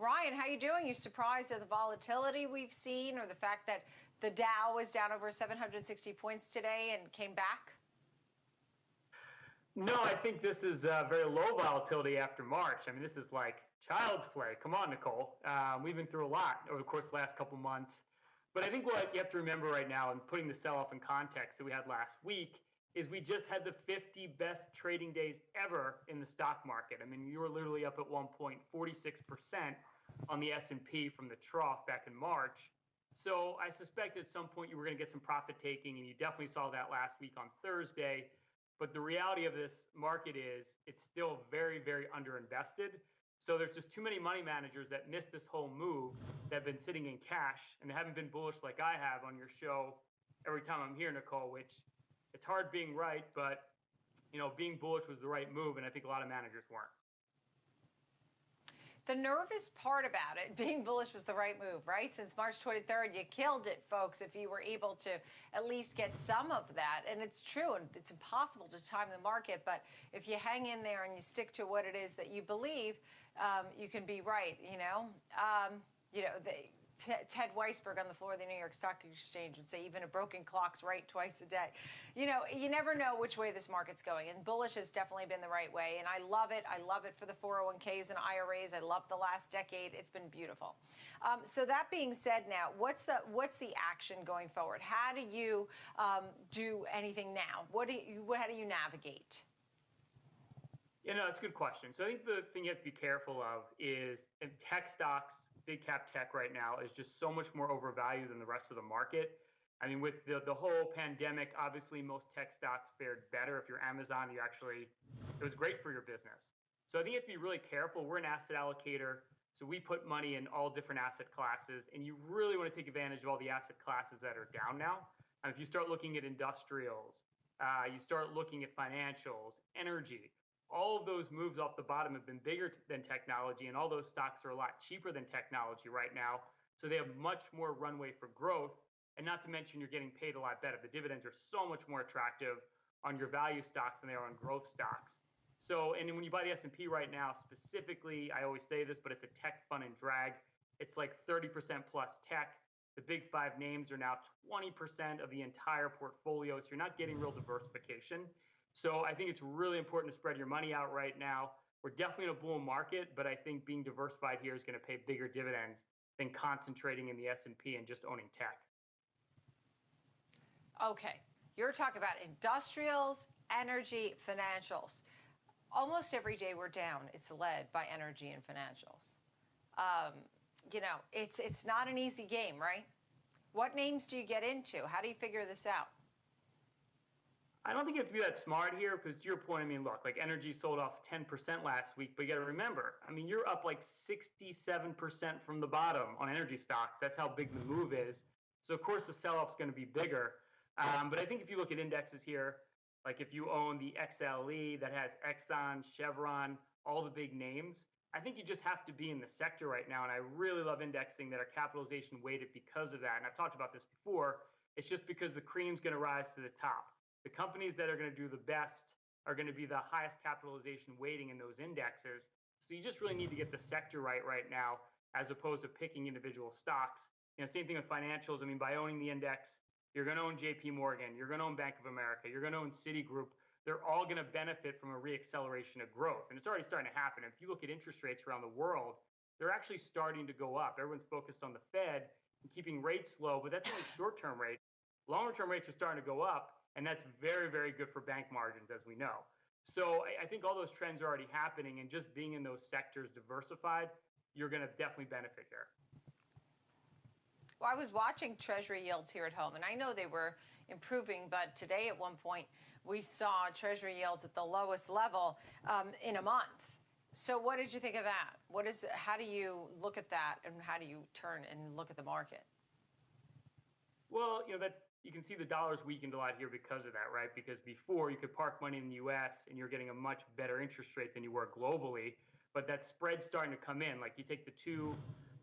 Ryan, how are you doing? You surprised at the volatility we've seen or the fact that the Dow was down over 760 points today and came back? No, I think this is uh, very low volatility after March. I mean, this is like child's play. Come on, Nicole. Um, we've been through a lot over the course of the last couple months. But I think what you have to remember right now, and putting the sell-off in context that we had last week, is we just had the 50 best trading days ever in the stock market. I mean, you were literally up at 1.46% on the S&P from the trough back in March. So I suspect at some point you were going to get some profit taking, and you definitely saw that last week on Thursday. But the reality of this market is it's still very, very underinvested. So there's just too many money managers that missed this whole move that have been sitting in cash and haven't been bullish like I have on your show every time I'm here, Nicole, which it's hard being right, but you know, being bullish was the right move, and I think a lot of managers weren't. The nervous part about it, being bullish was the right move, right? Since March 23rd, you killed it, folks, if you were able to at least get some of that. And it's true, and it's impossible to time the market, but if you hang in there and you stick to what it is that you believe, um, you can be right, you know? Um, you know, they, Ted Weisberg on the floor of the New York Stock Exchange would say even a broken clock's right twice a day. You know, you never know which way this market's going, and bullish has definitely been the right way, and I love it. I love it for the 401ks and IRAs. I love the last decade. It's been beautiful. Um, so that being said, now what's the what's the action going forward? How do you um, do anything now? What do you how do you navigate? Yeah, no, that's a good question. So I think the thing you have to be careful of is tech stocks, big cap tech right now is just so much more overvalued than the rest of the market. I mean, with the, the whole pandemic, obviously most tech stocks fared better. If you're Amazon, you actually, it was great for your business. So I think you have to be really careful. We're an asset allocator. So we put money in all different asset classes, and you really want to take advantage of all the asset classes that are down now. And if you start looking at industrials, uh, you start looking at financials, energy, all of those moves off the bottom have been bigger than technology, and all those stocks are a lot cheaper than technology right now. So they have much more runway for growth. And not to mention, you're getting paid a lot better. The dividends are so much more attractive on your value stocks than they are on growth stocks. So, and when you buy the S&P right now, specifically, I always say this, but it's a tech fun and drag. It's like 30% plus tech. The big five names are now 20% of the entire portfolio. So you're not getting real diversification. So I think it's really important to spread your money out right now. We're definitely in a bull market, but I think being diversified here is going to pay bigger dividends than concentrating in the S&P and just owning tech. Okay, you're talking about industrials, energy, financials. Almost every day we're down, it's led by energy and financials. Um, you know, it's it's not an easy game, right? What names do you get into? How do you figure this out? I don't think you have to be that smart here because to your point, I mean, look, like energy sold off 10% last week, but you got to remember, I mean, you're up like 67% from the bottom on energy stocks. That's how big the move is. So of course the sell-off is going to be bigger. Um, but I think if you look at indexes here, like if you own the XLE that has Exxon, Chevron, all the big names, I think you just have to be in the sector right now. And I really love indexing that are capitalization weighted because of that. And I've talked about this before. It's just because the cream's going to rise to the top the companies that are going to do the best are going to be the highest capitalization weighting in those indexes. So you just really need to get the sector right right now, as opposed to picking individual stocks. You know, same thing with financials. I mean, by owning the index, you're going to own J.P. Morgan, you're going to own Bank of America, you're going to own Citigroup. They're all going to benefit from a reacceleration of growth, and it's already starting to happen. If you look at interest rates around the world, they're actually starting to go up. Everyone's focused on the Fed and keeping rates low, but that's only short-term rates. Longer-term rates are starting to go up and that's very, very good for bank margins, as we know. So I, I think all those trends are already happening, and just being in those sectors diversified, you're going to definitely benefit here. Well, I was watching Treasury yields here at home, and I know they were improving, but today at one point we saw Treasury yields at the lowest level um, in a month. So what did you think of that? What is? How do you look at that, and how do you turn and look at the market? Well, you know that's you can see the dollar's weakened a lot here because of that, right? Because before you could park money in the US and you're getting a much better interest rate than you were globally, but that spread's starting to come in. Like you take the two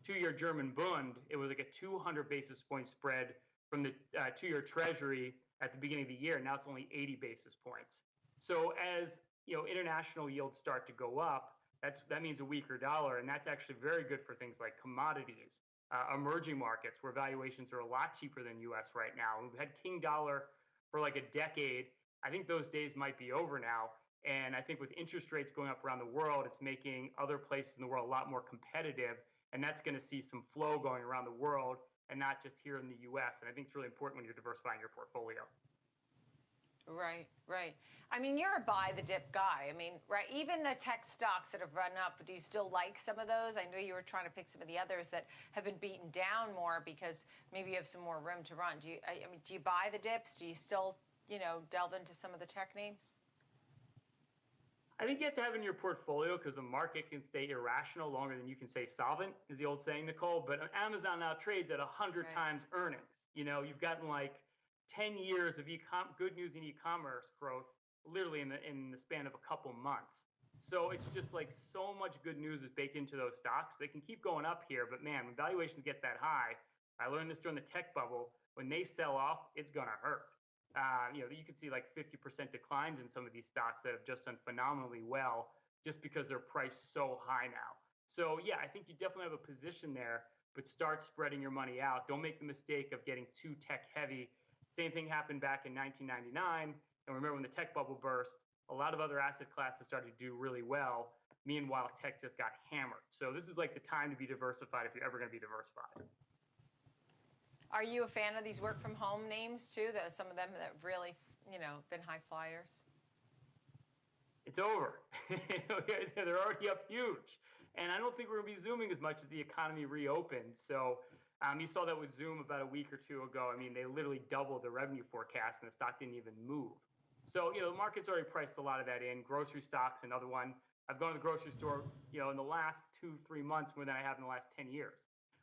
two-year German Bund, it was like a 200 basis point spread from the uh, two-year Treasury at the beginning of the year. Now it's only 80 basis points. So as you know, international yields start to go up, That's that means a weaker dollar, and that's actually very good for things like commodities, uh, emerging markets where valuations are a lot cheaper than U.S. right now. We've had king dollar for like a decade. I think those days might be over now. And I think with interest rates going up around the world, it's making other places in the world a lot more competitive. And that's going to see some flow going around the world and not just here in the US. And I think it's really important when you're diversifying your portfolio. Right, right. I mean, you're a buy the dip guy. I mean, right, even the tech stocks that have run up, do you still like some of those? I know you were trying to pick some of the others that have been beaten down more because maybe you have some more room to run. Do you, I, mean, do you buy the dips? Do you still, you know, delve into some of the tech names? I think you have to have in your portfolio because the market can stay irrational longer than you can stay solvent, is the old saying, Nicole. But Amazon now trades at 100 Right. times earnings. You know, you've gotten like 10 years of e-com good news in e-commerce growth literally in the in the span of a couple months. So it's just like so much good news is baked into those stocks. They can keep going up here, but man, when valuations get that high, I learned this during the tech bubble. When they sell off, it's gonna hurt. Uh, you know, you could see like 50% declines in some of these stocks that have just done phenomenally well just because they're priced so high now. So yeah, I think you definitely have a position there, but start spreading your money out. Don't make the mistake of getting too tech heavy. Same thing happened back in 1999. And remember when the tech bubble burst, a lot of other asset classes started to do really well. Meanwhile, tech just got hammered. So this is like the time to be diversified if you're ever going to be diversified. Are you a fan of these work from home names too? That some of them that have really, you know, been high flyers. it's over. They're already up huge. And I don't think we're going to be zooming as much as the economy reopened. So um, you saw that with Zoom about a week or two ago. I mean, they literally doubled the revenue forecast and the stock didn't even move. So, you know, the market's already priced a lot of that in. Grocery stocks, another one. I've gone to the grocery store, you know, in the last two, three months more than I have in the last 10 years.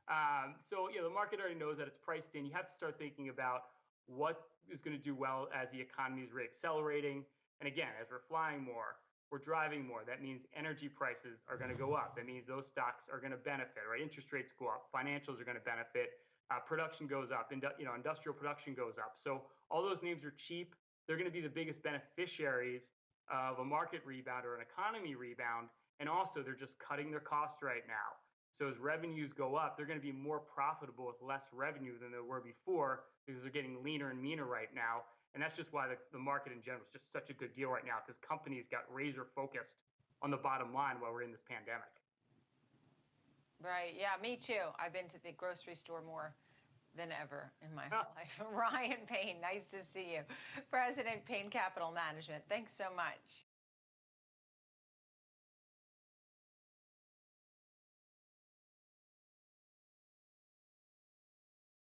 Um, so, you know, the market already knows that it's priced in. You have to start thinking about what is going to do well as the economy is reaccelerating. And again, as we're flying more, we're driving more. That means energy prices are going to go up. That means those stocks are going to benefit, right? Interest rates go up, financials are going to benefit, uh, production goes up, indu- you know, industrial production goes up. So all those names are cheap. They're going to be the biggest beneficiaries of a market rebound or an economy rebound. And also, they're just cutting their cost right now. So as revenues go up, they're going to be more profitable with less revenue than they were before because they're getting leaner and meaner right now. And that's just why the, the market in general is just such a good deal right now because companies got razor focused on the bottom line while we're in this pandemic. Right. Yeah, me too. I've been to the grocery store more than ever in my whole life. Ryan Payne, nice to see you. President Payne Capital Management. Thanks so much.